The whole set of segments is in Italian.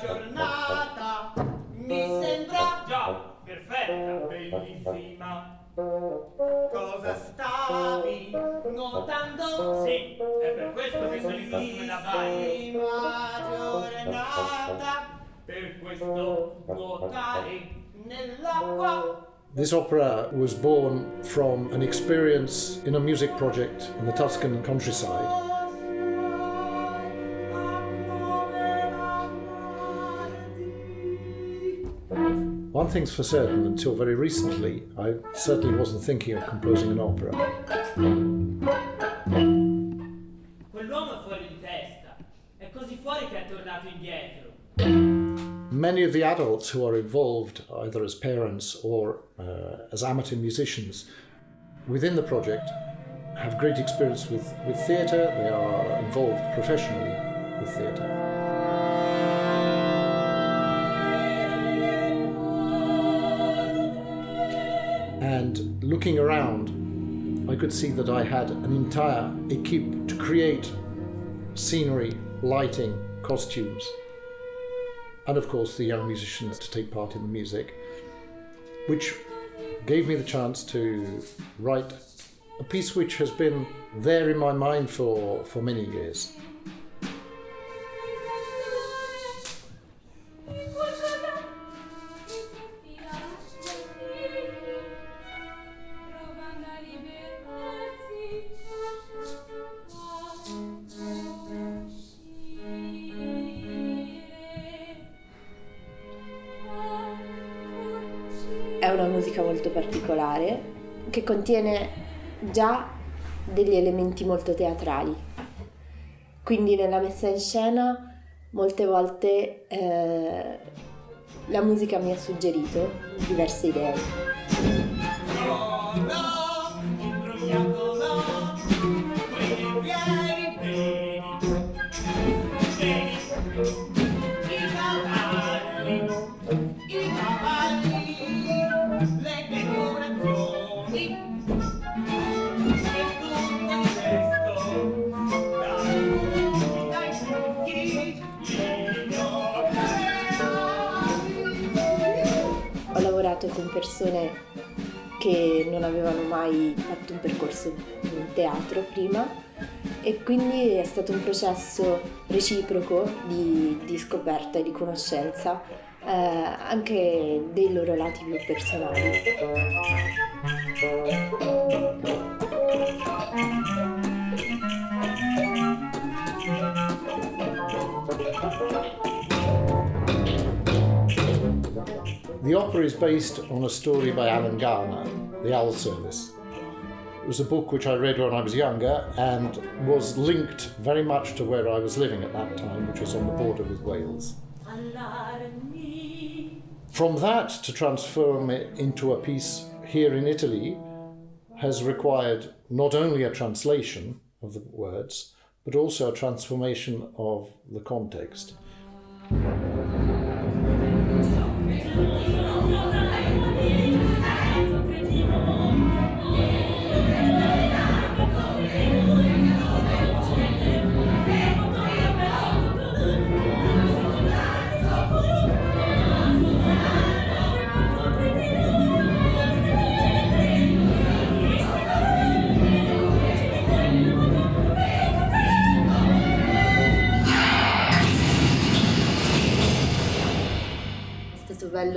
giornata, mi sembra Già, perfetta. bellissima. Cosa stavi notando? Sì, è per questo che sono in costume da bagno. Prima giornata, Per questo nuotare nell'acqua. This opera was born from an experience in a music project in the Tuscan countryside. One thing's for certain, until very recently, I certainly wasn't thinking of composing an opera. Many of the adults who are involved, either as parents or uh, as amateur musicians, within the project, have great experience with, with theatre. They are involved professionally with theatre. And looking around, I could see that I had an entire equipe to create scenery, lighting, costumes, and of course the young musicians to take part in the music, which gave me the chance to write a piece which has been there in my mind for, for many years. È una musica molto particolare che contiene già degli elementi molto teatrali. Quindi nella messa in scena molte volte eh, la musica mi ha suggerito diverse idee. Ho lavorato con persone che non avevano mai fatto un percorso in teatro prima e quindi è stato un processo reciproco di, di scoperta e di conoscenza eh, anche dei loro lati più personali. The opera is based on a story by Alan Garner, The Owl Service. Was a book which I read when I was younger and was linked very much to where I was living at that time, which was on the border with Wales. From that to transform it into a piece here in Italy has required not only a translation of the words, but also a transformation of the context.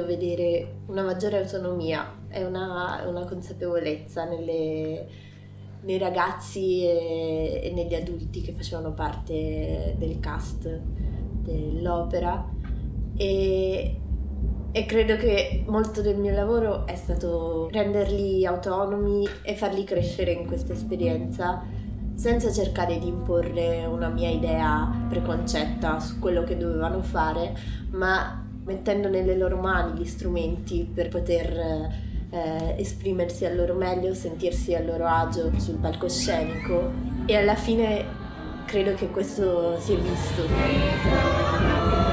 Bello vedere una maggiore autonomia e una, una consapevolezza nelle- nei ragazzi e, e negli adulti che facevano parte del cast dell'opera. E, e credo che molto del mio lavoro è stato renderli autonomi e farli crescere in questa esperienza senza cercare di imporre una mia idea preconcetta su quello che dovevano fare, ma mettendo nelle loro mani gli strumenti per poter eh, esprimersi al loro meglio, sentirsi a loro agio sul palcoscenico e alla fine credo che questo si è visto.